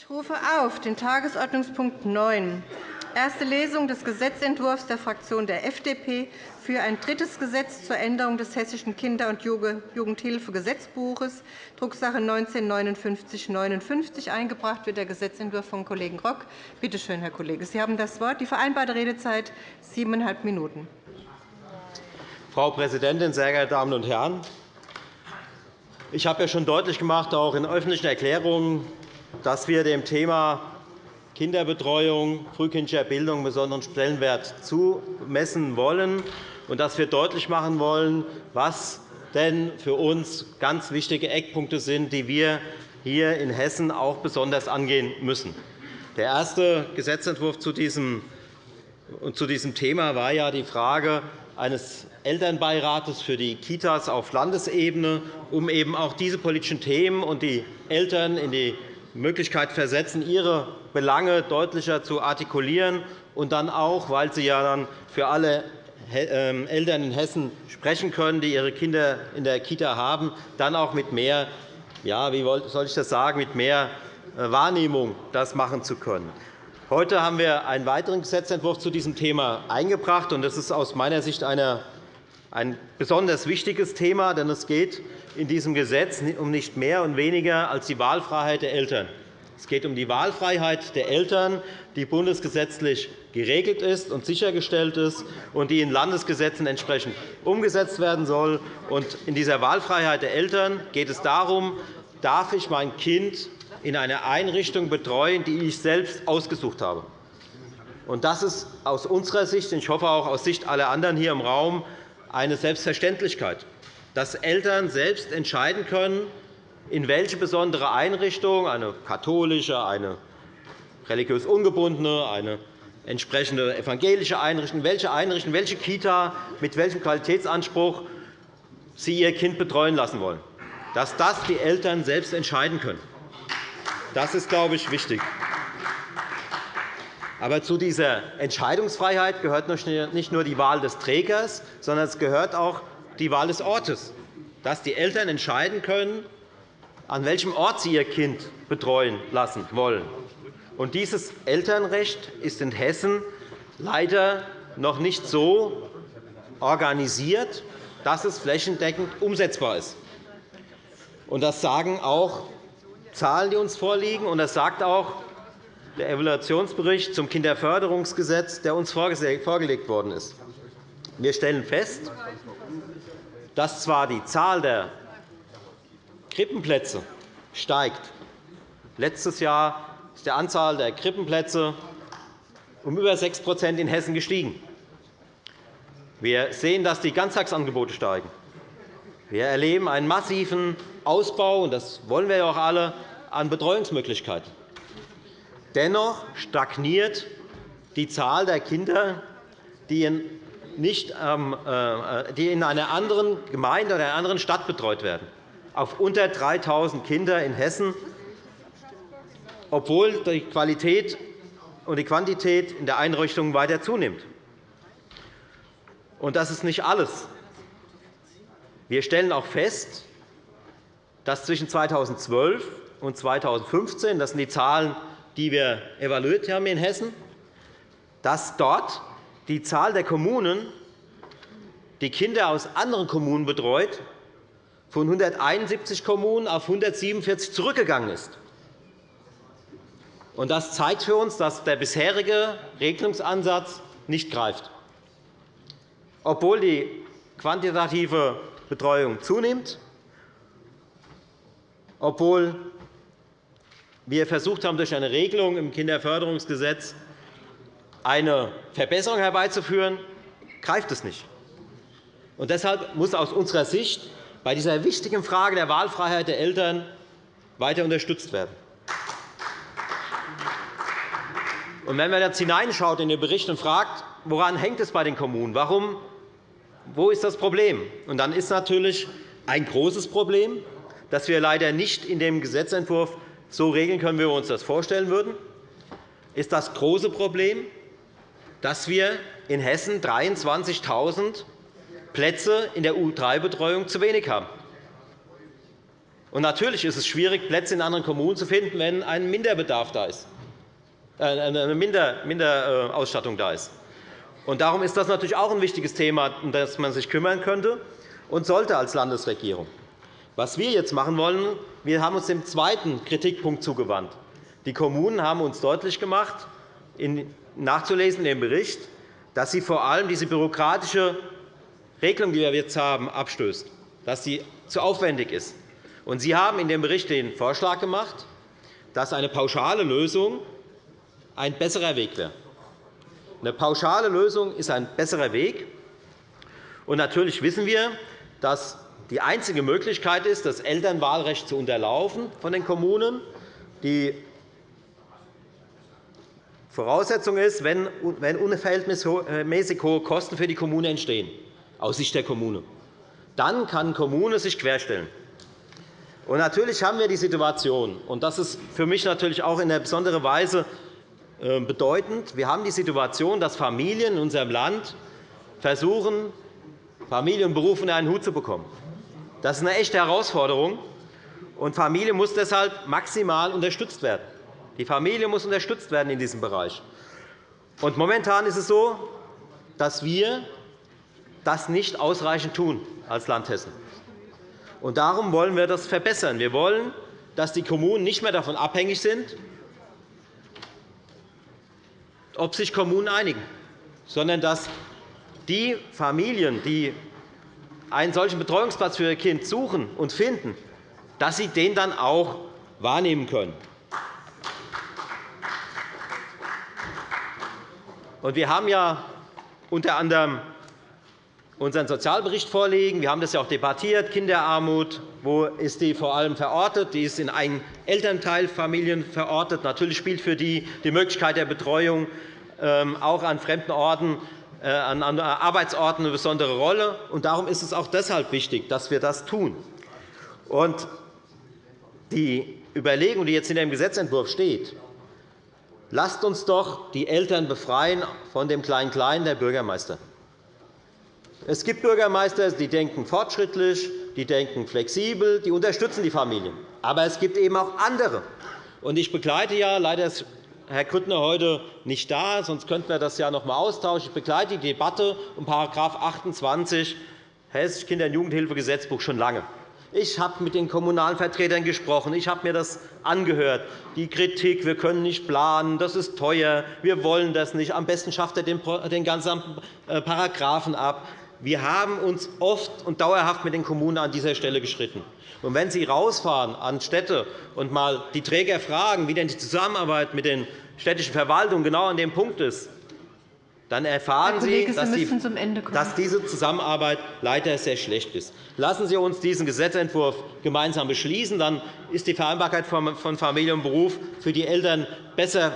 Ich rufe auf den Tagesordnungspunkt 9, erste Lesung des Gesetzentwurfs der Fraktion der FDP für ein drittes Gesetz zur Änderung des Hessischen Kinder- und Jugendhilfegesetzbuches, Drucksache 19-5959. Eingebracht wird der Gesetzentwurf von Kollegen Rock. Bitte schön, Herr Kollege, Sie haben das Wort. Die vereinbarte Redezeit siebeneinhalb Minuten. Frau Präsidentin, sehr geehrte Damen und Herren! Ich habe ja schon deutlich gemacht, auch in öffentlichen Erklärungen, dass wir dem Thema Kinderbetreuung, frühkindlicher Bildung besonderen Stellenwert zumessen wollen und dass wir deutlich machen wollen, was denn für uns ganz wichtige Eckpunkte sind, die wir hier in Hessen auch besonders angehen müssen. Der erste Gesetzentwurf zu diesem Thema war ja die Frage eines Elternbeirates für die Kitas auf Landesebene, um eben auch diese politischen Themen und die Eltern in die Möglichkeit versetzen, ihre Belange deutlicher zu artikulieren und dann auch, weil Sie ja dann für alle ähm, Eltern in Hessen sprechen können, die ihre Kinder in der Kita haben, dann auch mit mehr, ja, wie soll ich das sagen, mit mehr äh, Wahrnehmung das machen zu können. Heute haben wir einen weiteren Gesetzentwurf zu diesem Thema eingebracht. Das ist aus meiner Sicht ein besonders wichtiges Thema, denn es geht in diesem Gesetz um nicht mehr und weniger als die Wahlfreiheit der Eltern. Es geht um die Wahlfreiheit der Eltern, die bundesgesetzlich geregelt ist und sichergestellt ist und die in Landesgesetzen entsprechend umgesetzt werden soll. In dieser Wahlfreiheit der Eltern geht es darum, darf ich mein Kind in einer Einrichtung betreuen, die ich selbst ausgesucht habe. Das ist aus unserer Sicht, und ich hoffe auch aus Sicht aller anderen hier im Raum, eine Selbstverständlichkeit, dass Eltern selbst entscheiden können, in welche besondere Einrichtung, eine katholische, eine religiös ungebundene, eine entsprechende evangelische Einrichtung, welche Einrichtung, welche Kita mit welchem Qualitätsanspruch sie ihr Kind betreuen lassen wollen, dass das die Eltern selbst entscheiden können. Das ist, glaube ich, wichtig. Aber zu dieser Entscheidungsfreiheit gehört nicht nur die Wahl des Trägers, sondern es gehört auch die Wahl des Ortes, dass die Eltern entscheiden können, an welchem Ort sie ihr Kind betreuen lassen wollen. Und dieses Elternrecht ist in Hessen leider noch nicht so organisiert, dass es flächendeckend umsetzbar ist. Das sagen auch Zahlen, die uns vorliegen. Und das sagt auch der Evaluationsbericht zum Kinderförderungsgesetz, der uns vorgelegt worden ist. Wir stellen fest, dass zwar die Zahl der Krippenplätze steigt. Letztes Jahr ist die Anzahl der Krippenplätze um über 6% in Hessen gestiegen. Wir sehen, dass die Ganztagsangebote steigen. Wir erleben einen massiven Ausbau, und das wollen wir auch alle, an Betreuungsmöglichkeiten. Dennoch stagniert die Zahl der Kinder, die in, nicht, ähm, äh, die in einer anderen Gemeinde oder einer anderen Stadt betreut werden, auf unter 3.000 Kinder in Hessen, obwohl die Qualität und die Quantität in der Einrichtung weiter zunimmt. Und das ist nicht alles. Wir stellen auch fest, dass zwischen 2012 und 2015 – das sind die Zahlen, die wir evaluiert haben in Hessen dass dort die Zahl der Kommunen, die Kinder aus anderen Kommunen betreut, von 171 Kommunen auf 147 zurückgegangen ist. Das zeigt für uns, dass der bisherige Regelungsansatz nicht greift. Obwohl die quantitative Betreuung zunimmt, obwohl wir versucht haben, durch eine Regelung im Kinderförderungsgesetz eine Verbesserung herbeizuführen, greift es nicht. Und deshalb muss aus unserer Sicht bei dieser wichtigen Frage der Wahlfreiheit der Eltern weiter unterstützt werden. Und wenn man jetzt hineinschaut in den Bericht und fragt, woran hängt es bei den Kommunen? Warum wo ist das Problem? Und dann ist natürlich ein großes Problem, das wir leider nicht in dem Gesetzentwurf so regeln können, wie wir uns das vorstellen würden, ist das große Problem, dass wir in Hessen 23.000 Plätze in der U3-Betreuung zu wenig haben. Und natürlich ist es schwierig, Plätze in anderen Kommunen zu finden, wenn ein Minderbedarf da ist, äh, eine Minderausstattung da ist. Und darum ist das natürlich auch ein wichtiges Thema, um das man sich kümmern könnte und sollte als Landesregierung. Was wir jetzt machen wollen, wir haben uns dem zweiten Kritikpunkt zugewandt. Die Kommunen haben uns deutlich gemacht, nachzulesen in dem Bericht, dass sie vor allem diese bürokratische Regelung, die wir jetzt haben, abstößt, dass sie zu aufwendig ist. Sie haben in dem Bericht den Vorschlag gemacht, dass eine pauschale Lösung ein besserer Weg wäre. Eine pauschale Lösung ist ein besserer Weg. Und natürlich wissen wir, dass die einzige Möglichkeit ist, das Elternwahlrecht zu unterlaufen von den Kommunen. Die Voraussetzung ist, wenn unverhältnismäßig hohe Kosten für die Kommune entstehen, aus Sicht der Kommune. Dann kann die Kommune sich querstellen. Natürlich haben wir die Situation, und das ist für mich natürlich auch in einer besonderen Weise äh, bedeutend, wir haben die Situation, dass Familien in unserem Land versuchen, Familie und Beruf unter einen Hut zu bekommen. Das ist eine echte Herausforderung, und Familie muss deshalb maximal unterstützt werden. Die Familie muss unterstützt werden in diesem Bereich. Und momentan ist es so, dass wir das nicht ausreichend tun als Land Hessen. Und darum wollen wir das verbessern. Wir wollen, dass die Kommunen nicht mehr davon abhängig sind, ob sich Kommunen einigen, sondern dass die Familien, die einen solchen Betreuungsplatz für ihr Kind suchen und finden, dass sie den dann auch wahrnehmen können. Wir haben ja unter anderem unseren Sozialbericht vorlegen. Wir haben das ja auch debattiert. Kinderarmut, wo ist die vor allem verortet? Die ist in einen Elternteilfamilien verortet. Natürlich spielt für die die Möglichkeit der Betreuung ähm, auch an fremden Orten, an Arbeitsorten eine besondere Rolle. Darum ist es auch deshalb wichtig, dass wir das tun. Die Überlegung, die jetzt in dem Gesetzentwurf steht, lasst uns doch die Eltern befreien von dem Klein-Klein der Bürgermeister. Es gibt Bürgermeister, die denken fortschrittlich, die denken flexibel, die unterstützen die Familien. Aber es gibt eben auch andere. Ich begleite ja, leider Herr Grüttner heute nicht da, sonst könnten wir das ja noch einmal austauschen. Ich begleite die Debatte um § 28 Hessisches Kinder- und Jugendhilfegesetzbuch schon lange. Ich habe mit den kommunalen Vertretern gesprochen. Ich habe mir das angehört. Die Kritik, wir können nicht planen, das ist teuer, wir wollen das nicht. Am besten schafft er den ganzen äh, Paragraphen ab. Wir haben uns oft und dauerhaft mit den Kommunen an dieser Stelle geschritten. Und wenn Sie rausfahren an Städte und mal die Träger fragen, wie denn die Zusammenarbeit mit den städtischen Verwaltungen genau an dem Punkt ist, dann erfahren Kollege, Sie, Sie dass diese Zusammenarbeit leider sehr schlecht ist. Lassen Sie uns diesen Gesetzentwurf gemeinsam beschließen. Dann ist die Vereinbarkeit von Familie und Beruf für die Eltern besser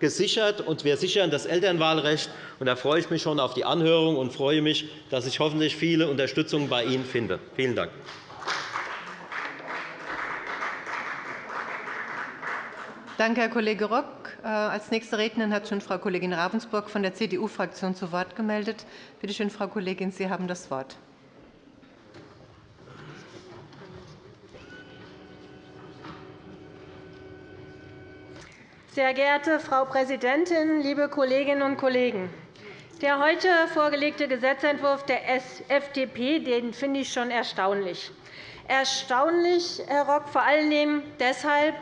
gesichert, und wir sichern das Elternwahlrecht. Da freue ich mich schon auf die Anhörung und freue mich, dass ich hoffentlich viele Unterstützung bei Ihnen finde. Vielen Dank. Danke, Herr Kollege Rock. Äh, als nächste Rednerin hat schon Frau Kollegin Ravensburg von der CDU-Fraktion zu Wort gemeldet. Bitte schön, Frau Kollegin, Sie haben das Wort. Sehr geehrte Frau Präsidentin, liebe Kolleginnen und Kollegen! Der heute vorgelegte Gesetzentwurf der FDP den finde ich schon erstaunlich. Erstaunlich, Herr Rock, vor allen Dingen deshalb,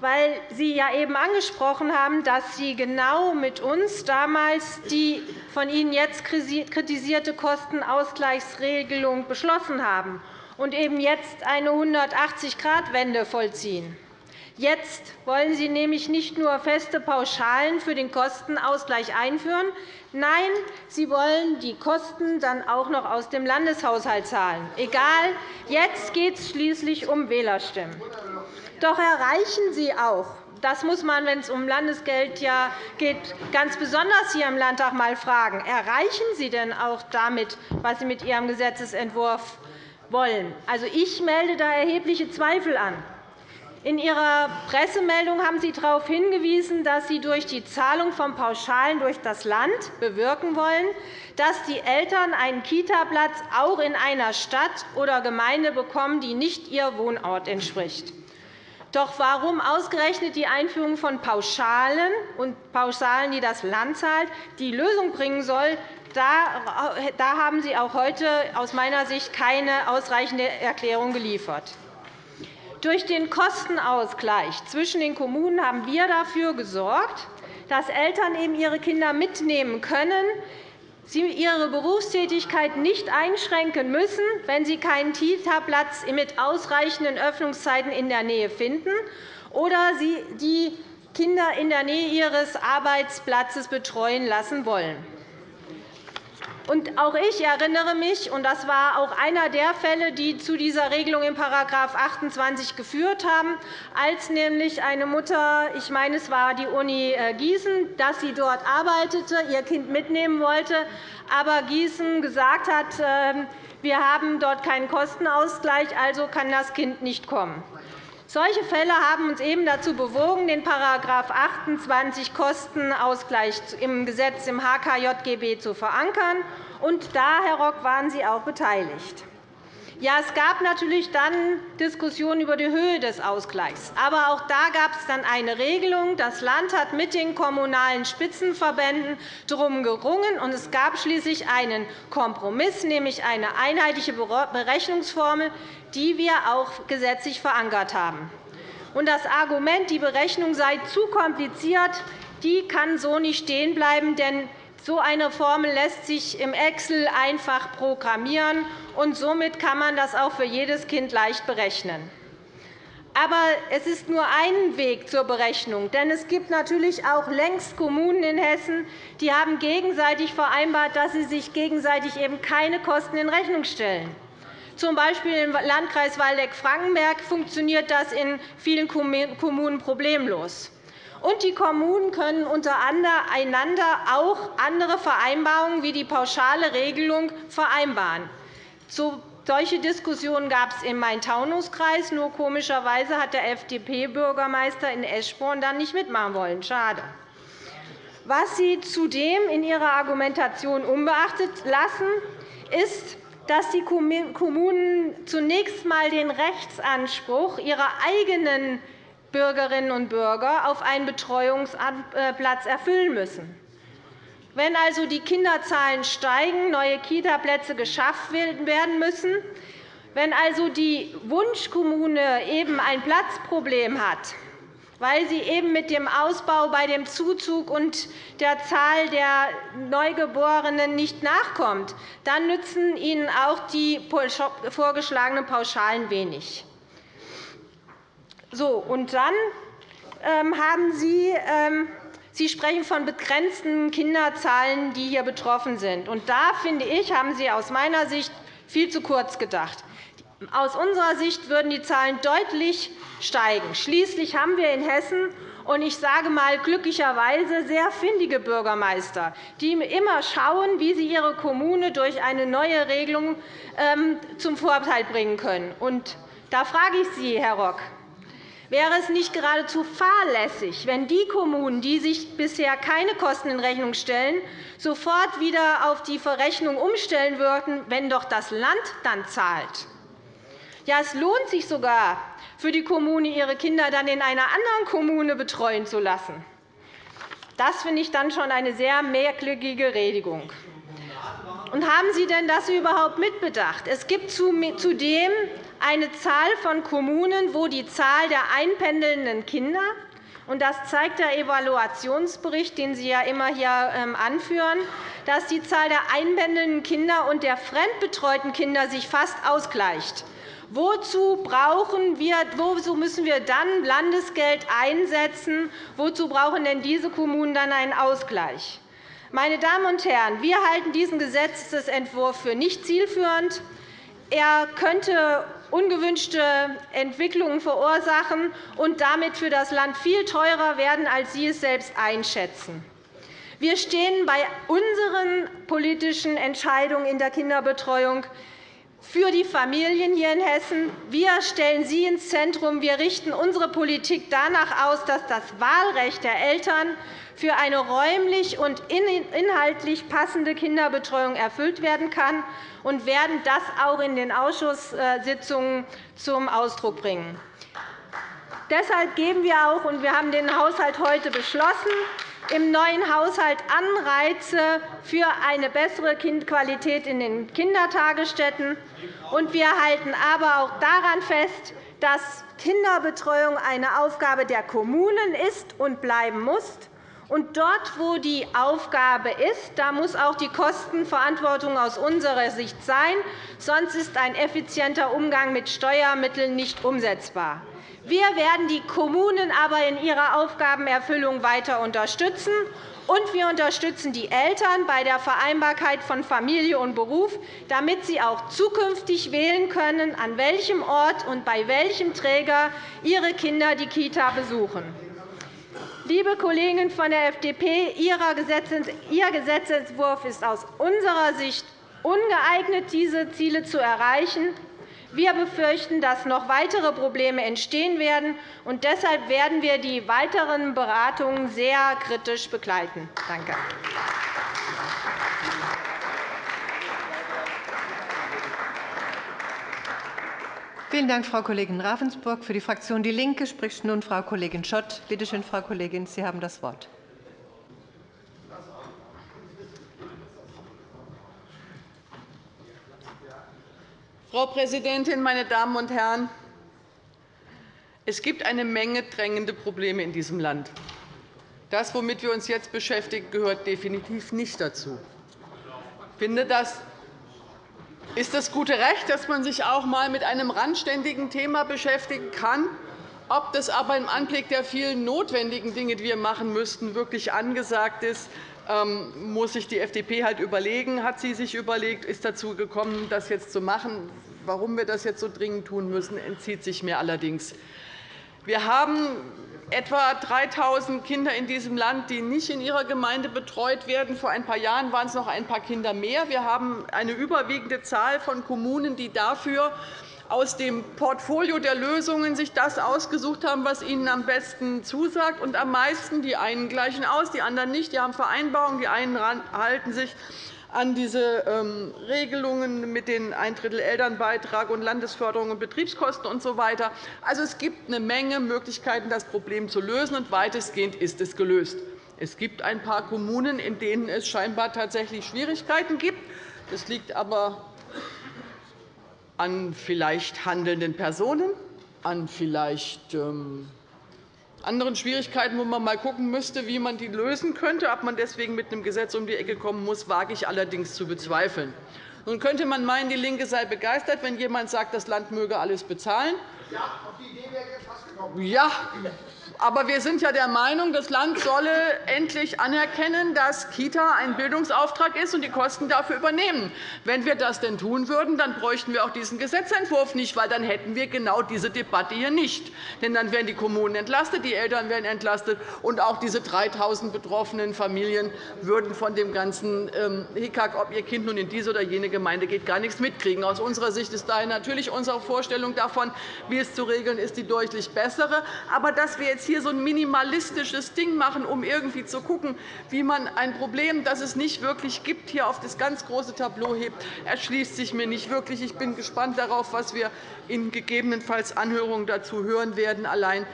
weil Sie ja eben angesprochen haben, dass Sie genau mit uns damals die von Ihnen jetzt kritisierte Kostenausgleichsregelung beschlossen haben und eben jetzt eine 180-Grad-Wende vollziehen. Jetzt wollen Sie nämlich nicht nur feste Pauschalen für den Kostenausgleich einführen. Nein, Sie wollen die Kosten dann auch noch aus dem Landeshaushalt zahlen. Egal, jetzt geht es schließlich um Wählerstimmen. Doch erreichen Sie auch, das muss man, wenn es um Landesgeld geht, ganz besonders hier im Landtag einmal fragen, erreichen Sie denn auch damit, was Sie mit Ihrem Gesetzentwurf wollen? Also, ich melde da erhebliche Zweifel an. In Ihrer Pressemeldung haben Sie darauf hingewiesen, dass Sie durch die Zahlung von Pauschalen durch das Land bewirken wollen, dass die Eltern einen Kitaplatz auch in einer Stadt oder Gemeinde bekommen, die nicht ihr Wohnort entspricht. Doch warum ausgerechnet die Einführung von Pauschalen und Pauschalen, die das Land zahlt, die Lösung bringen soll, da haben Sie auch heute aus meiner Sicht keine ausreichende Erklärung geliefert. Durch den Kostenausgleich zwischen den Kommunen haben wir dafür gesorgt, dass Eltern eben ihre Kinder mitnehmen können, sie ihre Berufstätigkeit nicht einschränken müssen, wenn sie keinen Kita-Platz mit ausreichenden Öffnungszeiten in der Nähe finden oder sie die Kinder in der Nähe ihres Arbeitsplatzes betreuen lassen wollen. Auch ich erinnere mich, und das war auch einer der Fälle, die zu dieser Regelung in § 28 geführt haben, als nämlich eine Mutter, ich meine, es war die Uni äh, Gießen, dass sie dort arbeitete, ihr Kind mitnehmen wollte, aber Gießen gesagt hat, ähm, wir haben dort keinen Kostenausgleich, also kann das Kind nicht kommen. Solche Fälle haben uns eben dazu bewogen, den § 28 Kostenausgleich im Gesetz im HKJGB zu verankern. Und da, Herr Rock, waren Sie auch beteiligt. Ja, es gab natürlich dann Diskussionen über die Höhe des Ausgleichs. Aber auch da gab es dann eine Regelung. Das Land hat mit den kommunalen Spitzenverbänden darum gerungen, und es gab schließlich einen Kompromiss, nämlich eine einheitliche Berechnungsformel, die wir auch gesetzlich verankert haben. Und das Argument, die Berechnung sei zu kompliziert, die kann so nicht stehen bleiben, denn so eine Formel lässt sich im Excel einfach programmieren, und somit kann man das auch für jedes Kind leicht berechnen. Aber es ist nur ein Weg zur Berechnung. Denn es gibt natürlich auch längst Kommunen in Hessen, die haben gegenseitig vereinbart, dass sie sich gegenseitig eben keine Kosten in Rechnung stellen. Zum Beispiel im Landkreis Waldeck-Frankenberg funktioniert das in vielen Kommunen problemlos. Und die Kommunen können untereinander auch andere Vereinbarungen wie die pauschale Regelung vereinbaren. Solche Diskussionen gab es im Main-Taunus-Kreis. Nur komischerweise hat der FDP-Bürgermeister in Eschborn dann nicht mitmachen wollen. Schade. Was Sie zudem in Ihrer Argumentation unbeachtet lassen, ist, dass die Kommunen zunächst einmal den Rechtsanspruch ihrer eigenen Bürgerinnen und Bürger auf einen Betreuungsplatz erfüllen müssen. Wenn also die Kinderzahlen steigen, neue Kitaplätze geschafft werden müssen, wenn also die Wunschkommune eben ein Platzproblem hat, weil sie eben mit dem Ausbau bei dem Zuzug und der Zahl der Neugeborenen nicht nachkommt, dann nützen ihnen auch die vorgeschlagenen Pauschalen wenig. So, und dann ähm, haben Sie, ähm, Sie sprechen von begrenzten Kinderzahlen, die hier betroffen sind. Und da, finde ich, haben Sie aus meiner Sicht viel zu kurz gedacht. Aus unserer Sicht würden die Zahlen deutlich steigen. Schließlich haben wir in Hessen und ich sage einmal glücklicherweise sehr findige Bürgermeister, die immer schauen, wie sie ihre Kommune durch eine neue Regelung ähm, zum Vorteil bringen können. Da frage ich Sie, Herr Rock, Wäre es nicht geradezu fahrlässig, wenn die Kommunen, die sich bisher keine Kosten in Rechnung stellen, sofort wieder auf die Verrechnung umstellen würden, wenn doch das Land dann zahlt? Ja, es lohnt sich sogar für die Kommune, ihre Kinder dann in einer anderen Kommune betreuen zu lassen. Das finde ich dann schon eine sehr merkwürdige Redigung. Und haben Sie denn das überhaupt mitbedacht? Es gibt zudem eine Zahl von Kommunen, wo die Zahl der einpendelnden Kinder und das zeigt der Evaluationsbericht, den Sie ja immer hier ähm, anführen, dass die Zahl der einpendelnden Kinder und der fremdbetreuten Kinder sich fast ausgleicht. Wozu, brauchen wir, wozu müssen wir dann Landesgeld einsetzen? Wozu brauchen denn diese Kommunen dann einen Ausgleich? Meine Damen und Herren, wir halten diesen Gesetzentwurf für nicht zielführend. Er könnte ungewünschte Entwicklungen verursachen und damit für das Land viel teurer werden, als Sie es selbst einschätzen. Wir stehen bei unseren politischen Entscheidungen in der Kinderbetreuung für die Familien hier in Hessen. Wir stellen sie ins Zentrum. Wir richten unsere Politik danach aus, dass das Wahlrecht der Eltern für eine räumlich und inhaltlich passende Kinderbetreuung erfüllt werden kann und werden das auch in den Ausschusssitzungen zum Ausdruck bringen. Deshalb geben wir auch, und wir haben den Haushalt heute beschlossen, im neuen Haushalt Anreize für eine bessere Qualität in den Kindertagesstätten. Wir halten aber auch daran fest, dass Kinderbetreuung eine Aufgabe der Kommunen ist und bleiben muss. Und dort, wo die Aufgabe ist, da muss auch die Kostenverantwortung aus unserer Sicht sein. Sonst ist ein effizienter Umgang mit Steuermitteln nicht umsetzbar. Wir werden die Kommunen aber in ihrer Aufgabenerfüllung weiter unterstützen. Und wir unterstützen die Eltern bei der Vereinbarkeit von Familie und Beruf, damit sie auch zukünftig wählen können, an welchem Ort und bei welchem Träger ihre Kinder die Kita besuchen. Liebe Kollegen von der FDP, Ihr Gesetzentwurf ist aus unserer Sicht ungeeignet, diese Ziele zu erreichen. Wir befürchten, dass noch weitere Probleme entstehen werden. und Deshalb werden wir die weiteren Beratungen sehr kritisch begleiten. Danke. Vielen Dank, Frau Kollegin Ravensburg. Für die Fraktion DIE LINKE spricht nun Frau Kollegin Schott. Bitte schön, Frau Kollegin, Sie haben das Wort. Frau Präsidentin, meine Damen und Herren! Es gibt eine Menge drängende Probleme in diesem Land. Das, womit wir uns jetzt beschäftigen, gehört definitiv nicht dazu. Ich finde, das ist das gute Recht, dass man sich auch einmal mit einem randständigen Thema beschäftigen kann. Ob das aber im Anblick der vielen notwendigen Dinge, die wir machen müssten, wirklich angesagt ist, muss sich die FDP halt überlegen, hat sie sich überlegt, ist dazu gekommen, das jetzt zu machen. Warum wir das jetzt so dringend tun müssen, entzieht sich mir allerdings. Wir haben etwa 3.000 Kinder in diesem Land, die nicht in ihrer Gemeinde betreut werden. Vor ein paar Jahren waren es noch ein paar Kinder mehr. Wir haben eine überwiegende Zahl von Kommunen, die dafür aus dem Portfolio der Lösungen sich das ausgesucht haben, was ihnen am besten zusagt. Und am meisten die einen gleichen aus, die anderen nicht. Die haben Vereinbarungen, die einen halten sich an diese ähm, Regelungen mit den ein Drittel Elternbeitrag und Landesförderung und Betriebskosten usw. So also, es gibt eine Menge Möglichkeiten, das Problem zu lösen, und weitestgehend ist es gelöst. Es gibt ein paar Kommunen, in denen es scheinbar tatsächlich Schwierigkeiten gibt. Das liegt aber an vielleicht handelnden Personen, an vielleicht ähm, anderen Schwierigkeiten, wo man mal schauen müsste, wie man die lösen könnte. Ob man deswegen mit einem Gesetz um die Ecke kommen muss, wage ich allerdings zu bezweifeln. Nun könnte man meinen, die LINKE sei begeistert, wenn jemand sagt, das Land möge alles bezahlen. Ja, auf die Idee wäre jetzt fast gekommen. Ja, aber wir sind ja der Meinung, das Land solle endlich anerkennen, dass Kita ein Bildungsauftrag ist und die Kosten dafür übernehmen. Wenn wir das denn tun würden, dann bräuchten wir auch diesen Gesetzentwurf nicht, weil dann hätten wir genau diese Debatte hier nicht. Denn dann wären die Kommunen entlastet, die Eltern wären entlastet, und auch diese 3.000 betroffenen Familien würden von dem ganzen ähm, Hickhack, ob ihr Kind nun in diese oder jene Gemeinde geht, gar nichts mitkriegen. Aus unserer Sicht ist daher natürlich unsere Vorstellung davon, wie es zu regeln ist, die deutlich bessere. Aber dass wir jetzt hier so ein minimalistisches Ding machen, um irgendwie zu schauen, wie man ein Problem, das es nicht wirklich gibt, hier auf das ganz große Tableau hebt, erschließt sich mir nicht wirklich. Ich bin gespannt darauf, was wir in gegebenenfalls Anhörungen dazu hören werden. Allein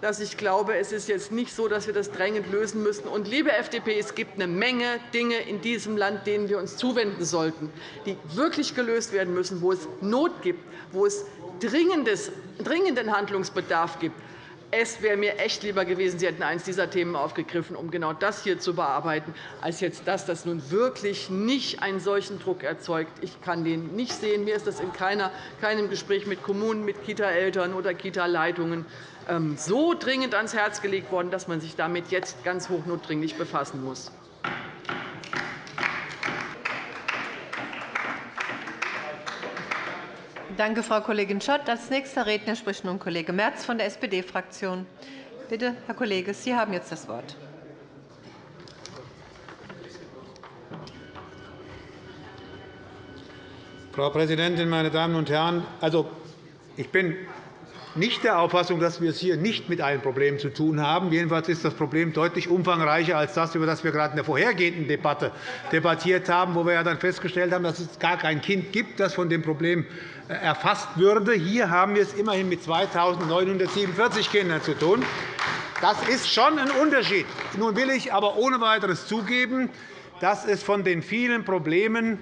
dass ich glaube, es ist jetzt nicht so, dass wir das drängend lösen müssen. Und, liebe FDP, es gibt eine Menge Dinge in diesem Land, denen wir uns zuwenden sollten, die wirklich gelöst werden müssen, wo es Not gibt, wo es dringenden Handlungsbedarf gibt. Es wäre mir echt lieber gewesen, Sie hätten eines dieser Themen aufgegriffen, um genau das hier zu bearbeiten, als jetzt das, das nun wirklich nicht einen solchen Druck erzeugt. Ich kann den nicht sehen. Mir ist das in keinem Gespräch mit Kommunen, mit Kita-Eltern oder Kita-Leitungen ähm, so dringend ans Herz gelegt worden, dass man sich damit jetzt ganz hochnotdringlich befassen muss. Danke, Frau Kollegin Schott. Als nächster Redner spricht nun Kollege Merz von der SPD-Fraktion. Bitte, Herr Kollege, Sie haben jetzt das Wort. Frau Präsidentin, meine Damen und Herren! Also, ich bin nicht der Auffassung, dass wir es hier nicht mit einem Problem zu tun haben. Jedenfalls ist das Problem deutlich umfangreicher als das, über das wir gerade in der vorhergehenden Debatte debattiert haben, wo wir ja dann festgestellt haben, dass es gar kein Kind gibt, das von dem Problem äh, erfasst würde. Hier haben wir es immerhin mit 2.947 Kindern zu tun. Das ist schon ein Unterschied. Nun will ich aber ohne weiteres zugeben, dass es von den vielen Problemen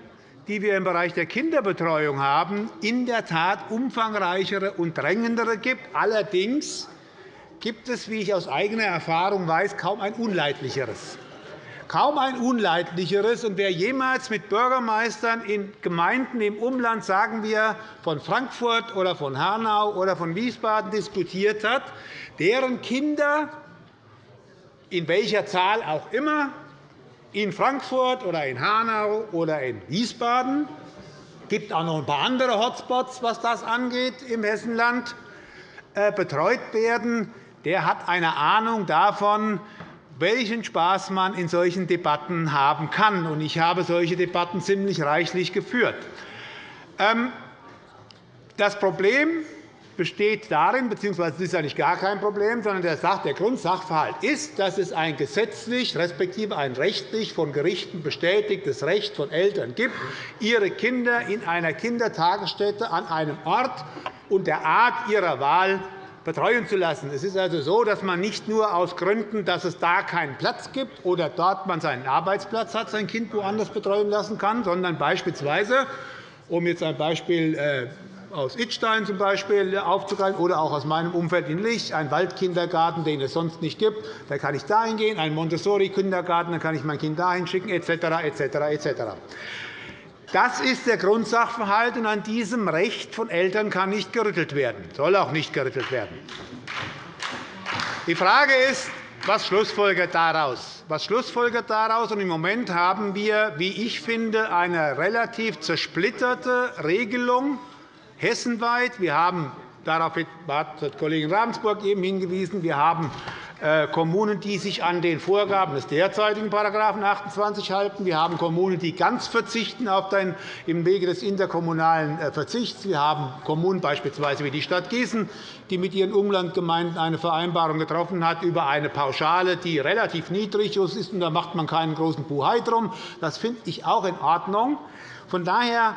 die wir im Bereich der Kinderbetreuung haben, in der Tat umfangreichere und drängendere gibt. Allerdings gibt es, wie ich aus eigener Erfahrung weiß, kaum ein unleidlicheres. Kaum ein unleidlicheres. Und wer jemals mit Bürgermeistern in Gemeinden im Umland, sagen wir von Frankfurt oder von Hanau oder von Wiesbaden, diskutiert hat, deren Kinder in welcher Zahl auch immer in Frankfurt oder in Hanau oder in Wiesbaden. Es gibt auch noch ein paar andere Hotspots, was das angeht, im Hessenland äh, betreut werden. Der hat eine Ahnung davon, welchen Spaß man in solchen Debatten haben kann. Ich habe solche Debatten ziemlich reichlich geführt. Ähm, das Problem besteht darin, es ist eigentlich gar kein Problem, sondern der, der Grundsachverhalt ist, dass es ein gesetzlich respektive ein rechtlich von Gerichten bestätigtes Recht von Eltern gibt, ihre Kinder in einer Kindertagesstätte an einem Ort und der Art ihrer Wahl betreuen zu lassen. Es ist also so, dass man nicht nur aus Gründen, dass es da keinen Platz gibt oder dort man seinen Arbeitsplatz hat, sein Kind woanders betreuen lassen kann, sondern beispielsweise um jetzt ein Beispiel äh, aus Idstein zum Beispiel aufzugreifen oder auch aus meinem Umfeld in Lich, einen Waldkindergarten, den es sonst nicht gibt. Da kann ich dahin gehen, einen Montessori-Kindergarten, dann kann ich mein Kind dahin schicken, etc. etc. etc. Das ist der Grundsachverhalt, und an diesem Recht von Eltern kann nicht gerüttelt werden, soll auch nicht gerüttelt werden. Die Frage ist, was schlussfolgert daraus? Was schlussfolgert daraus? Im Moment haben wir, wie ich finde, eine relativ zersplitterte Regelung hessenweit. Wir haben darauf hat Kollegin Ravensburg eben hingewiesen. Wir haben äh, Kommunen, die sich an den Vorgaben des derzeitigen § 28 halten. Wir haben Kommunen, die ganz verzichten auf den, im Wege des interkommunalen äh, Verzichts. Wir haben Kommunen beispielsweise wie die Stadt Gießen, die mit ihren Umlandgemeinden eine Vereinbarung getroffen hat über eine Pauschale, die relativ niedrig ist. Da macht man keinen großen Buhai drum. Das finde ich auch in Ordnung. Von daher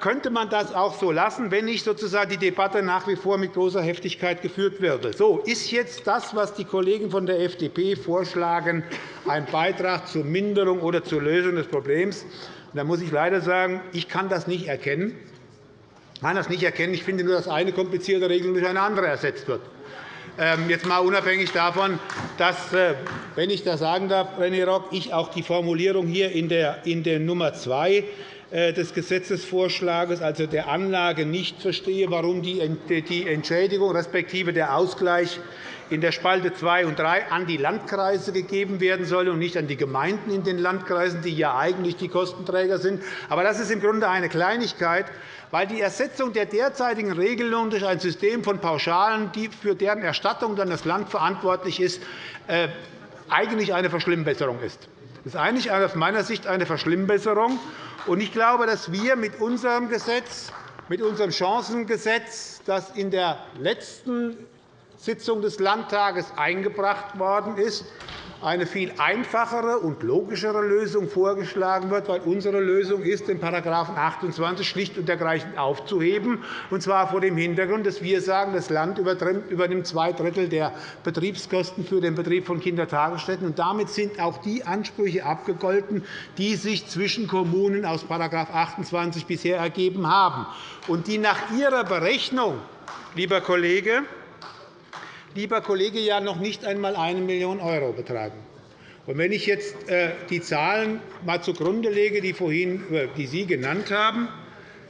könnte man das auch so lassen, wenn nicht sozusagen die Debatte nach wie vor mit großer Heftigkeit geführt würde. So, ist jetzt das, was die Kollegen von der FDP vorschlagen, ein Beitrag zur Minderung oder zur Lösung des Problems? Da muss ich leider sagen, ich kann das nicht erkennen. Ich kann das nicht erkennen. Ich finde nur, dass eine komplizierte Regelung durch eine andere ersetzt wird. Ähm, jetzt mal unabhängig davon, dass, äh, wenn ich das sagen darf, René Rock, ich auch die Formulierung hier in der, Nummer 2 äh, des Gesetzesvorschlags, also der Anlage, nicht verstehe, warum die Entschädigung respektive der Ausgleich in der Spalte 2 und 3 an die Landkreise gegeben werden soll und nicht an die Gemeinden in den Landkreisen, die ja eigentlich die Kostenträger sind. Aber das ist im Grunde eine Kleinigkeit, weil die Ersetzung der derzeitigen Regelung durch ein System von Pauschalen, für deren Erstattung dann das Land verantwortlich ist, äh, eigentlich eine Verschlimmbesserung ist. Das ist eigentlich aus meiner Sicht eine Verschlimmbesserung. Ich glaube, dass wir mit unserem Gesetz, mit unserem Chancengesetz, das in der letzten Sitzung des Landtages eingebracht worden ist, eine viel einfachere und logischere Lösung vorgeschlagen wird, weil unsere Lösung ist, den § 28 schlicht und ergreifend aufzuheben, und zwar vor dem Hintergrund, dass wir sagen, das Land übernimmt zwei Drittel der Betriebskosten für den Betrieb von Kindertagesstätten. Und damit sind auch die Ansprüche abgegolten, die sich zwischen Kommunen aus § 28 bisher ergeben haben und die nach Ihrer Berechnung, lieber Kollege, lieber Kollege, ja noch nicht einmal 1 Million € betragen. Wenn ich jetzt äh, die Zahlen einmal zugrunde lege, die, vorhin, äh, die Sie genannt haben,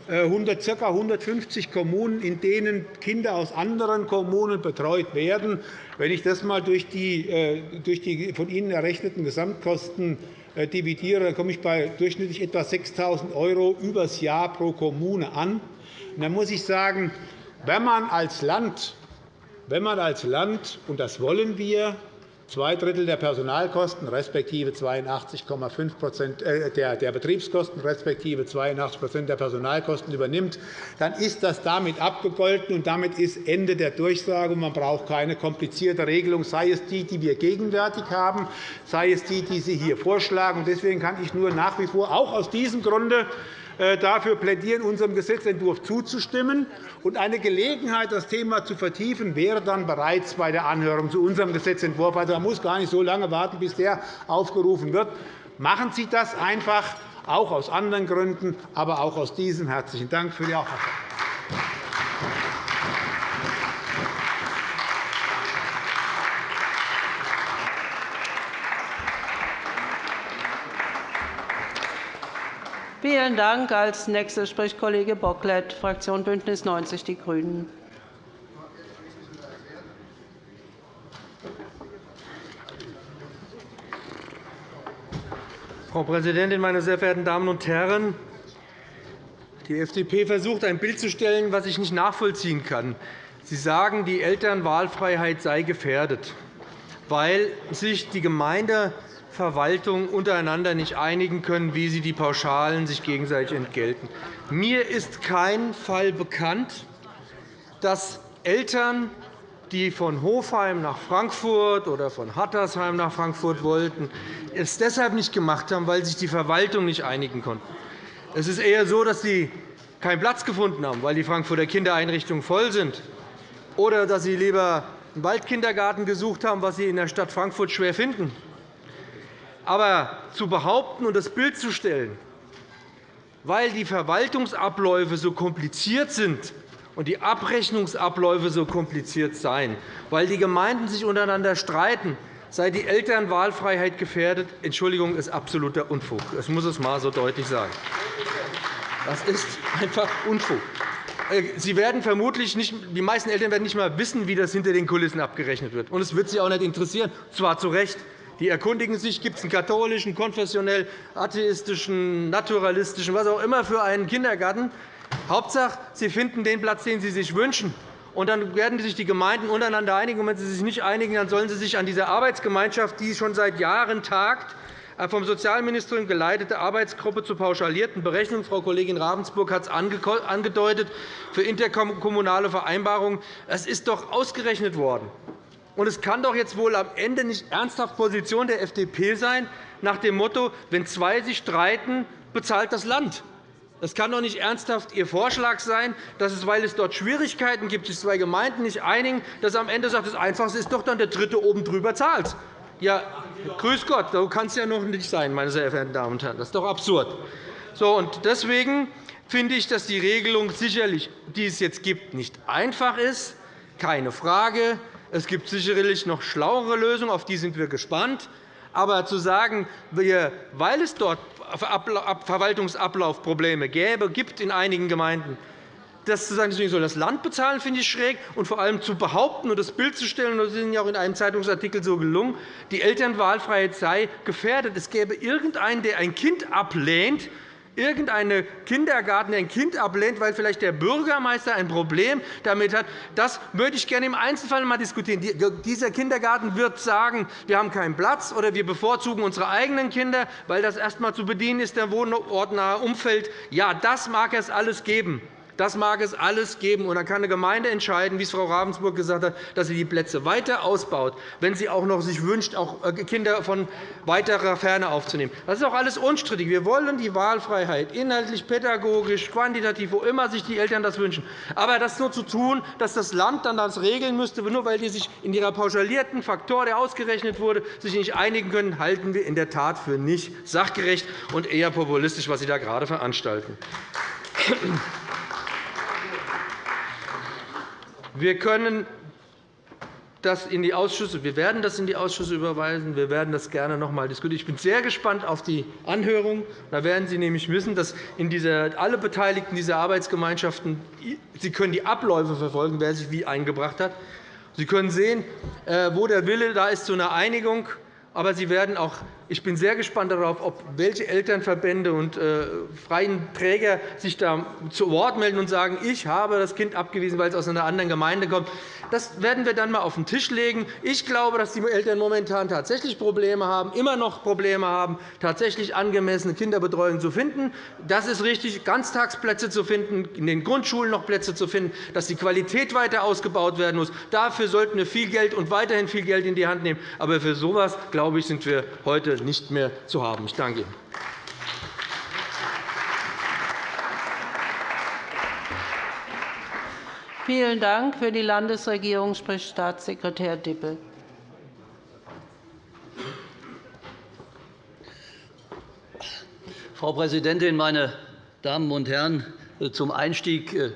äh, ca. 150 Kommunen, in denen Kinder aus anderen Kommunen betreut werden. Wenn ich das einmal durch die, durch die von Ihnen errechneten Gesamtkosten dividiere, dann komme ich bei durchschnittlich etwa 6.000 € übers Jahr pro Kommune an. Dann muss ich sagen, wenn man als Land wenn man als Land, und das wollen wir, zwei Drittel der Personalkosten respektive 82,5 äh, der Betriebskosten respektive 82% der Personalkosten übernimmt, dann ist das damit abgegolten, und damit ist Ende der Durchsage. Man braucht keine komplizierte Regelung, sei es die, die wir gegenwärtig haben, sei es die, die Sie hier vorschlagen. Deswegen kann ich nur nach wie vor auch aus diesem Grunde dafür plädieren, unserem Gesetzentwurf zuzustimmen. Und eine Gelegenheit, das Thema zu vertiefen, wäre dann bereits bei der Anhörung zu unserem Gesetzentwurf. Also, man muss gar nicht so lange warten, bis der aufgerufen wird. Machen Sie das einfach, auch aus anderen Gründen, aber auch aus diesem. Herzlichen Dank für die Aufmerksamkeit. Vielen Dank. Als Nächster spricht Kollege Bocklet, Fraktion BÜNDNIS 90 die GRÜNEN. Frau Präsidentin, meine sehr verehrten Damen und Herren! Die FDP versucht, ein Bild zu stellen, das ich nicht nachvollziehen kann. Sie sagen, die Elternwahlfreiheit sei gefährdet, weil sich die Gemeinde Verwaltungen untereinander nicht einigen können, wie sie die Pauschalen sich gegenseitig entgelten. Mir ist kein Fall bekannt, dass Eltern, die von Hofheim nach Frankfurt oder von Hattersheim nach Frankfurt wollten, es deshalb nicht gemacht haben, weil sich die Verwaltung nicht einigen konnten. Es ist eher so, dass sie keinen Platz gefunden haben, weil die Frankfurter Kindereinrichtungen voll sind, oder dass sie lieber einen Waldkindergarten gesucht haben, was sie in der Stadt Frankfurt schwer finden. Aber zu behaupten und das Bild zu stellen, weil die Verwaltungsabläufe so kompliziert sind und die Abrechnungsabläufe so kompliziert seien, weil die Gemeinden sich untereinander streiten, sei die Elternwahlfreiheit gefährdet, Entschuldigung, ist absoluter Unfug. Das muss es einmal so deutlich sagen. Das ist einfach Unfug. Äh, sie werden vermutlich nicht, die meisten Eltern werden nicht einmal wissen, wie das hinter den Kulissen abgerechnet wird. Und es wird Sie auch nicht interessieren, zwar zu Recht. Die erkundigen sich, gibt es einen katholischen, konfessionell, atheistischen, naturalistischen, was auch immer für einen Kindergarten. Hauptsache, Sie finden den Platz, den Sie sich wünschen. Und dann werden sich die Gemeinden untereinander einigen. Und wenn sie sich nicht einigen, dann sollen sie sich an dieser Arbeitsgemeinschaft, die schon seit Jahren tagt, äh, vom Sozialministerium geleitete Arbeitsgruppe zur pauschalierten Berechnung. Frau Kollegin Ravensburg hat es angedeutet, für interkommunale Vereinbarungen. Es ist doch ausgerechnet worden. Und es kann doch jetzt wohl am Ende nicht ernsthaft Position der FDP sein, nach dem Motto, wenn zwei sich streiten, bezahlt das Land. Das kann doch nicht ernsthaft Ihr Vorschlag sein, dass es, weil es dort Schwierigkeiten gibt, sich zwei Gemeinden nicht einigen, dass am Ende sagt, das Einfachste ist doch dann der Dritte oben drüber zahlt. Ja, grüß Gott, so kann es ja noch nicht sein, meine sehr verehrten Damen und Herren. Das ist doch absurd. So, und deswegen finde ich, dass die Regelung sicherlich, die es jetzt gibt, nicht einfach ist. Keine Frage. Es gibt sicherlich noch schlauere Lösungen, auf die sind wir gespannt. Aber zu sagen, weil es dort Verwaltungsablaufprobleme gäbe, gibt in einigen Gemeinden, das zu sagen, deswegen soll das Land bezahlen, finde ich schräg. Und vor allem zu behaupten und das Bild zu stellen, das ist Ihnen ja auch in einem Zeitungsartikel so gelungen, die Elternwahlfreiheit sei gefährdet. Es gäbe irgendeinen, der ein Kind ablehnt, irgendeinen Kindergarten, der ein Kind ablehnt, weil vielleicht der Bürgermeister ein Problem damit hat, das würde ich gerne im Einzelfall einmal diskutieren. Dieser Kindergarten wird sagen, wir haben keinen Platz oder wir bevorzugen unsere eigenen Kinder, weil das erst einmal zu bedienen ist, der wohnortnahe Umfeld. Ja, das mag es alles geben. Das mag es alles geben. Und dann kann eine Gemeinde entscheiden, wie es Frau Ravensburg gesagt hat, dass sie die Plätze weiter ausbaut, wenn sie auch noch sich wünscht, auch äh, Kinder von weiterer Ferne aufzunehmen. Das ist auch alles unstrittig. Wir wollen die Wahlfreiheit, inhaltlich, pädagogisch, quantitativ, wo immer sich die Eltern das wünschen. Aber das so zu tun, dass das Land dann das regeln müsste, nur weil die sich in ihrer pauschalierten Faktor, der ausgerechnet wurde, sich nicht einigen können, halten wir in der Tat für nicht sachgerecht und eher populistisch, was Sie da gerade veranstalten. Wir können das in die Ausschüsse, wir werden das in die Ausschüsse überweisen. Wir werden das gerne noch einmal diskutieren. Ich bin sehr gespannt auf die Anhörung. Da werden Sie nämlich wissen, dass in dieser, alle Beteiligten dieser Arbeitsgemeinschaften Sie können die Abläufe verfolgen, wer sich wie eingebracht hat. Sie können sehen, äh, wo der Wille da ist zu einer Einigung Aber Sie werden auch ich bin sehr gespannt darauf, ob welche Elternverbände und äh, freien Träger sich da zu Wort melden und sagen, ich habe das Kind abgewiesen, weil es aus einer anderen Gemeinde kommt. Das werden wir dann einmal auf den Tisch legen. Ich glaube, dass die Eltern momentan tatsächlich Probleme haben, immer noch Probleme haben, tatsächlich angemessene Kinderbetreuung zu finden. Das ist richtig, Ganztagsplätze zu finden, in den Grundschulen noch Plätze zu finden, dass die Qualität weiter ausgebaut werden muss. Dafür sollten wir viel Geld und weiterhin viel Geld in die Hand nehmen. Aber für so etwas, glaube ich, sind wir heute nicht mehr zu haben. Ich danke Ihnen. Vielen Dank. Für die Landesregierung spricht Staatssekretär Dippel. Frau Präsidentin, meine Damen und Herren! Zum Einstieg äh,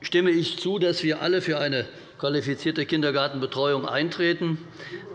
stimme ich zu, dass wir alle für eine qualifizierte Kindergartenbetreuung eintreten.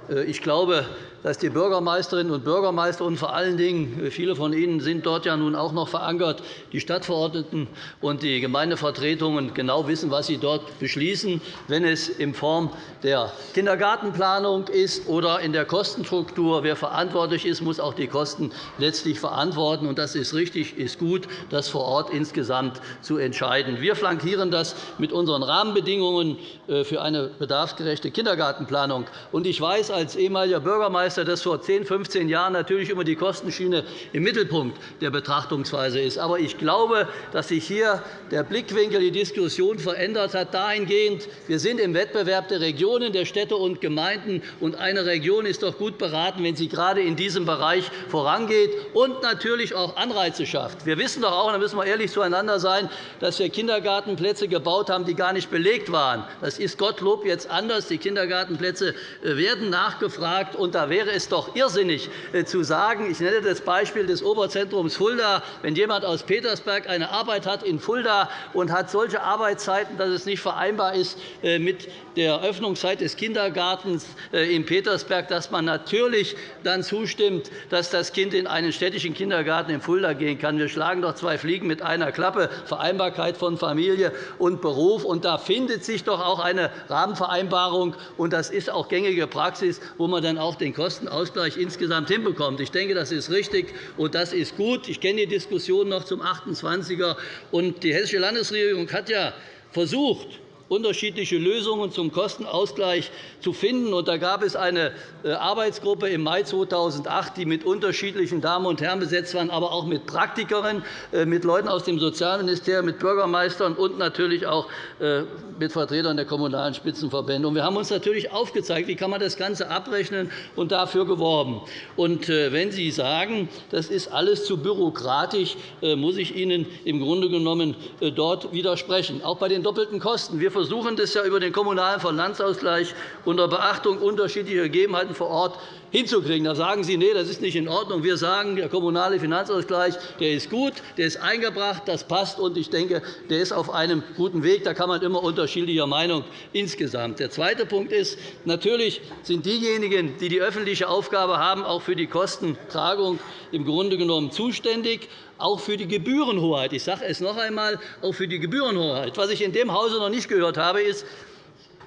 Äh, ich glaube, dass die Bürgermeisterinnen und Bürgermeister und vor allen Dingen, äh, viele von Ihnen sind dort ja nun auch noch verankert, die Stadtverordneten und die Gemeindevertretungen genau wissen, was sie dort beschließen, wenn es in Form der Kindergartenplanung ist oder in der Kostenstruktur. Wer verantwortlich ist, muss auch die Kosten letztlich verantworten. Das ist richtig, ist gut, das vor Ort insgesamt zu entscheiden. Wir flankieren das mit unseren Rahmenbedingungen äh, für eine bedarfsgerechte Kindergartenplanung. Ich weiß als ehemaliger Bürgermeister, Bürgermeister, dass vor 10, 15 Jahren natürlich immer die Kostenschiene im Mittelpunkt der Betrachtungsweise ist. Aber ich glaube, dass sich hier der Blickwinkel, die Diskussion verändert hat dahingehend, wir sind im Wettbewerb der Regionen, der Städte und Gemeinden. und Eine Region ist doch gut beraten, wenn sie gerade in diesem Bereich vorangeht und natürlich auch Anreize schafft. Wir wissen doch auch, da müssen wir ehrlich zueinander sein, dass wir Kindergartenplätze gebaut haben, die gar nicht belegt waren. Das ist Gottlob jetzt anders. Die Kindergartenplätze äh, werden nachgefragt, und da wäre es doch irrsinnig äh, zu sagen, ich nenne das Beispiel des Oberzentrums Fulda, wenn jemand aus Petersberg eine Arbeit hat in Fulda und hat solche Arbeitszeiten, dass es nicht vereinbar ist äh, mit der Öffnungszeit des Kindergartens äh, in Petersberg, dass man natürlich dann zustimmt, dass das Kind in einen städtischen Kindergarten in Fulda gehen kann. Wir schlagen doch zwei Fliegen mit einer Klappe, Vereinbarkeit von Familie und Beruf. Und da findet sich doch auch eine Rahmenvereinbarung, und das ist auch gängige Praxis, wo man dann auch den Kostenausgleich insgesamt hinbekommt. Ich denke, das ist richtig und das ist gut. Ich kenne die Diskussion noch zum 28er. Und die Hessische Landesregierung hat ja versucht, unterschiedliche Lösungen zum Kostenausgleich zu finden. Da gab es eine äh, Arbeitsgruppe im Mai 2008, die mit unterschiedlichen Damen und Herren besetzt war, aber auch mit Praktikern, äh, mit Leuten aus dem Sozialministerium, mit Bürgermeistern und natürlich auch äh, mit Vertretern der kommunalen Spitzenverbände. Wir haben uns natürlich aufgezeigt, wie kann man das Ganze abrechnen und dafür geworben. Wenn Sie sagen, das ist alles zu bürokratisch, muss ich Ihnen im Grunde genommen dort widersprechen. Auch bei den doppelten Kosten. Wir versuchen das ja über den Kommunalen Finanzausgleich unter Beachtung unterschiedlicher Gegebenheiten vor Ort hinzukriegen. Da sagen Sie, nee, das ist nicht in Ordnung. Wir sagen, der kommunale Finanzausgleich der ist gut, der ist eingebracht, das passt, und ich denke, der ist auf einem guten Weg. Da kann man immer unterschiedlicher Meinung insgesamt. Der zweite Punkt ist, natürlich sind diejenigen, die die öffentliche Aufgabe haben, auch für die Kostentragung im Grunde genommen zuständig auch für die Gebührenhoheit. Ich sage es noch einmal, auch für die Gebührenhoheit. Was ich in dem Hause noch nicht gehört habe, ist,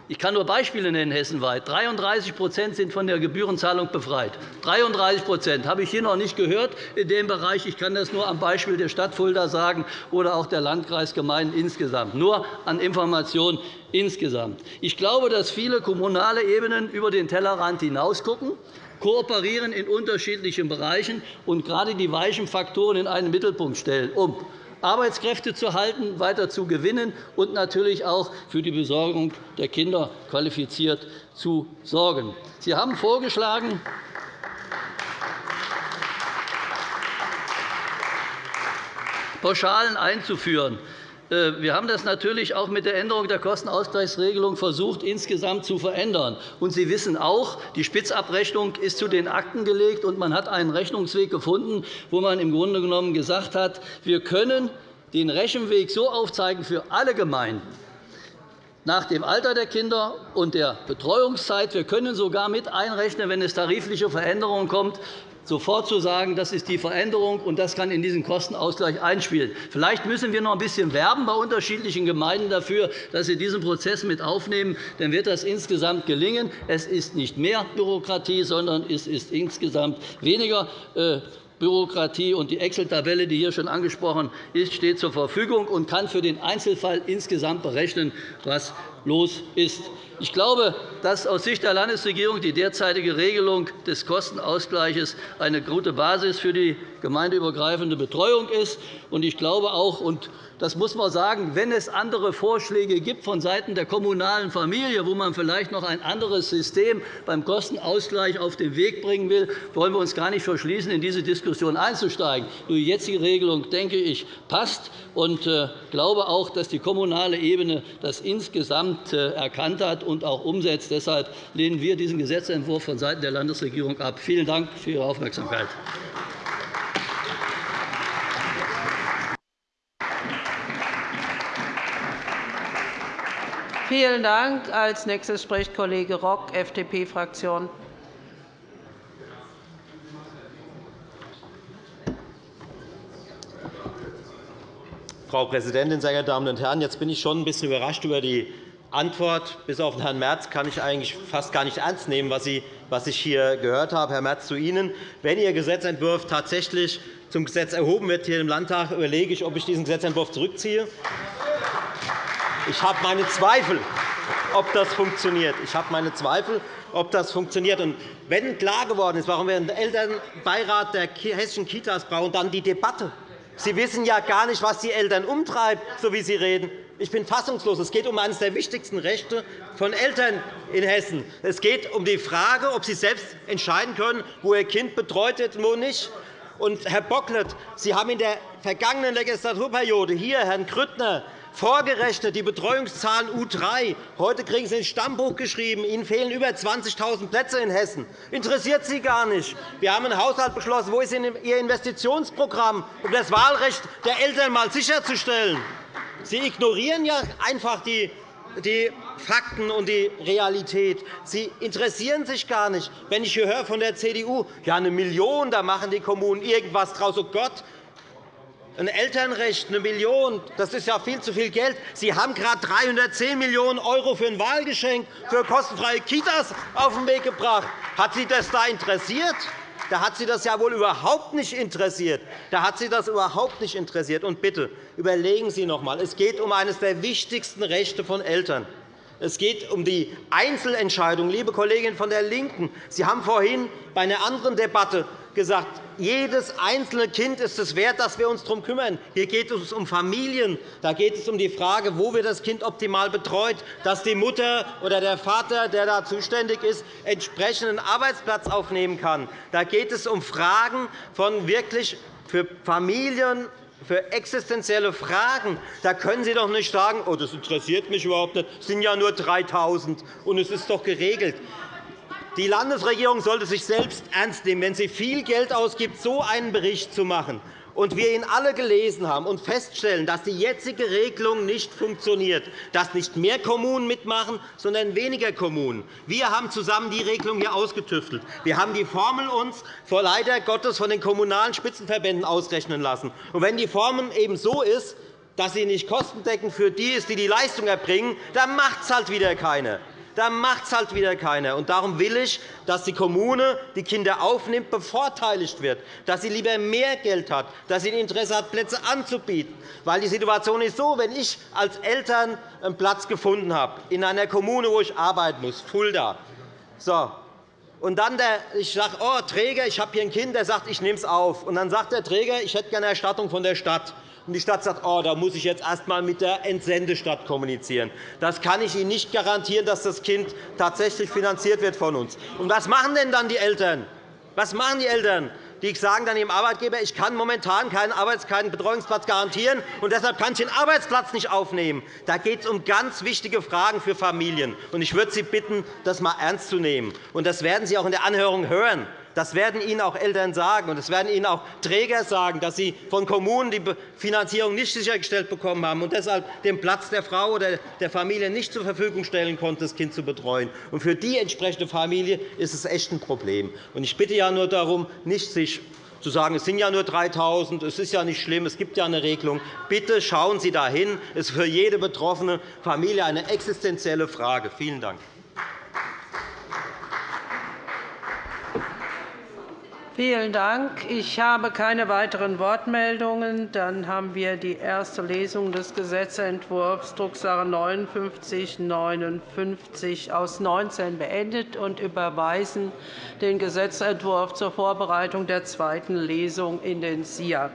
ich kann nur Beispiele nennen hessenweit. 33% sind von der Gebührenzahlung befreit. 33% habe ich hier noch nicht gehört in dem Bereich. Ich kann das nur am Beispiel der Stadt Fulda sagen oder auch der Landkreisgemeinden insgesamt. Nur an Informationen insgesamt. Ich glaube, dass viele kommunale Ebenen über den Tellerrand hinausgucken kooperieren in unterschiedlichen Bereichen und gerade die weichen Faktoren in einen Mittelpunkt stellen, um Arbeitskräfte zu halten, weiter zu gewinnen und natürlich auch für die Besorgung der Kinder qualifiziert zu sorgen. Sie haben vorgeschlagen, Pauschalen einzuführen. Äh, wir haben das natürlich auch mit der Änderung der Kostenausgleichsregelung versucht, insgesamt zu verändern. Und Sie wissen auch, die Spitzabrechnung ist zu den Akten gelegt, und man hat einen Rechnungsweg gefunden, wo man im Grunde genommen gesagt hat, wir können den Rechenweg so aufzeigen für alle Gemeinden, nach dem Alter der Kinder und der Betreuungszeit. Wir können sogar mit einrechnen, wenn es tarifliche Veränderungen kommt, sofort zu sagen, das ist die Veränderung, und das kann in diesen Kostenausgleich einspielen. Vielleicht müssen wir noch ein bisschen werben bei unterschiedlichen Gemeinden dafür, dass sie diesen Prozess mit aufnehmen. Dann wird das insgesamt gelingen. Es ist nicht mehr Bürokratie, sondern es ist insgesamt weniger äh, Bürokratie. Und die Excel-Tabelle, die hier schon angesprochen ist, steht zur Verfügung und kann für den Einzelfall insgesamt berechnen, was los ist. Ich glaube, dass aus Sicht der Landesregierung die derzeitige Regelung des Kostenausgleichs eine gute Basis für die gemeindeübergreifende Betreuung ist. Ich glaube auch, und das muss man sagen, wenn es andere Vorschläge gibt vonseiten der kommunalen Familie, wo man vielleicht noch ein anderes System beim Kostenausgleich auf den Weg bringen will, wollen wir uns gar nicht verschließen, in diese Diskussion einzusteigen. Die jetzige Regelung, denke ich, passt und äh, glaube auch, dass die kommunale Ebene das insgesamt äh, erkannt hat und auch umsetzt. Deshalb lehnen wir diesen Gesetzentwurf vonseiten der Landesregierung ab. Vielen Dank für Ihre Aufmerksamkeit. Vielen Dank. Als nächstes spricht Kollege Rock, FDP-Fraktion. Frau Präsidentin, sehr geehrte Damen und Herren! Jetzt bin ich schon ein bisschen überrascht über die Antwort. Bis auf Herrn Merz kann ich eigentlich fast gar nicht ernst nehmen, was ich hier gehört habe. Herr Merz, zu Ihnen. Wenn Ihr Gesetzentwurf tatsächlich zum Gesetz erhoben wird hier im Landtag, überlege ich, ob ich diesen Gesetzentwurf zurückziehe. Ich habe meine Zweifel, ob das funktioniert. Ich habe meine Zweifel, ob das funktioniert. Und wenn klar geworden ist, warum wir einen Elternbeirat der hessischen Kitas brauchen, dann die Debatte. Sie wissen ja gar nicht, was die Eltern umtreibt, so wie Sie reden. Ich bin fassungslos. Es geht um eines der wichtigsten Rechte von Eltern in Hessen. Es geht um die Frage, ob sie selbst entscheiden können, wo ihr Kind betreut wird und wo nicht. Und, Herr Bocklet, Sie haben in der vergangenen Legislaturperiode hier Herrn Grüttner Vorgerechnet die Betreuungszahlen U3. Heute kriegen Sie ins Stammbuch geschrieben, Ihnen fehlen über 20.000 Plätze in Hessen. Interessiert Sie gar nicht. Wir haben einen Haushalt beschlossen. Wo ist Ihr Investitionsprogramm, um das Wahlrecht der Eltern einmal sicherzustellen? Sie ignorieren ja einfach die die Fakten und die Realität. Sie interessieren sich gar nicht. Wenn ich hier höre von der CDU, ja, eine Million, da machen die Kommunen irgendwas draus. Oh Gott, ein Elternrecht, eine Million, das ist ja viel zu viel Geld. Sie haben gerade 310 Millionen € für ein Wahlgeschenk für kostenfreie Kitas auf den Weg gebracht. Hat Sie das da interessiert? Da hat Sie das ja wohl überhaupt nicht interessiert. Da hat Sie das überhaupt nicht interessiert. Und bitte, überlegen Sie noch einmal. Es geht um eines der wichtigsten Rechte von Eltern. Es geht um die Einzelentscheidung. Liebe Kollegin von der LINKEN, Sie haben vorhin bei einer anderen Debatte gesagt, jedes einzelne Kind ist es wert, dass wir uns darum kümmern. Hier geht es um Familien. Da geht es um die Frage, wo wir das Kind optimal betreut, dass die Mutter oder der Vater, der da zuständig ist, entsprechenden Arbeitsplatz aufnehmen kann. Da geht es um Fragen von wirklich für Familien für existenzielle Fragen. Da können Sie doch nicht sagen, oh, das interessiert mich überhaupt nicht. Es sind ja nur 3.000 und es ist doch geregelt. Die Landesregierung sollte sich selbst ernst nehmen, wenn sie viel Geld ausgibt, so einen Bericht zu machen und wir ihn alle gelesen haben und feststellen, dass die jetzige Regelung nicht funktioniert, dass nicht mehr Kommunen mitmachen, sondern weniger Kommunen. Wir haben zusammen die Regelung hier ausgetüftelt. Wir haben die Formel uns vor leider Gottes von den kommunalen Spitzenverbänden ausrechnen lassen. Und wenn die Formel eben so ist, dass sie nicht kostendeckend für die ist, die die Leistung erbringen, dann macht es halt wieder keiner dann macht es halt wieder keiner. Und darum will ich, dass die Kommune die Kinder aufnimmt, bevorteiligt wird, dass sie lieber mehr Geld hat, dass sie ein Interesse hat, Plätze anzubieten. Weil die Situation ist so, wenn ich als Eltern einen Platz gefunden habe in einer Kommune, wo ich arbeiten muss, Fulda, so, und dann der, ich sage, oh, Träger, ich habe hier ein Kind, der sagt, ich nehme es auf. Und dann sagt der Träger, ich hätte gerne eine Erstattung von der Stadt. Und die Stadt sagt, oh, da muss ich jetzt erst einmal mit der Entsendestadt kommunizieren. Das kann ich Ihnen nicht garantieren, dass das Kind tatsächlich finanziert wird von uns. Und was machen denn dann die Eltern? Was machen die Eltern? Die sagen dann ihrem Arbeitgeber, ich kann momentan keinen, Arbeits-, keinen Betreuungsplatz garantieren, und deshalb kann ich den Arbeitsplatz nicht aufnehmen. Da geht es um ganz wichtige Fragen für Familien. Ich würde Sie bitten, das einmal ernst zu nehmen. Das werden Sie auch in der Anhörung hören Das werden Ihnen auch Eltern sagen, und das werden Ihnen auch Träger sagen, dass sie von Kommunen die Finanzierung nicht sichergestellt bekommen haben und deshalb den Platz der Frau oder der Familie nicht zur Verfügung stellen konnten, das Kind zu betreuen. Und für die entsprechende Familie ist es echt ein Problem. Ich bitte ja nur darum, nicht sich zu sagen, es sind ja nur 3.000, es ist ja nicht schlimm, es gibt ja eine Regelung. Bitte schauen Sie dahin. Es ist für jede betroffene Familie eine existenzielle Frage. Vielen Dank. Vielen Dank. Ich habe keine weiteren Wortmeldungen. Dann haben wir die erste Lesung des Gesetzentwurfs Drucksache 59 aus 19 beendet und überweisen den Gesetzentwurf zur Vorbereitung der zweiten Lesung in den SIA.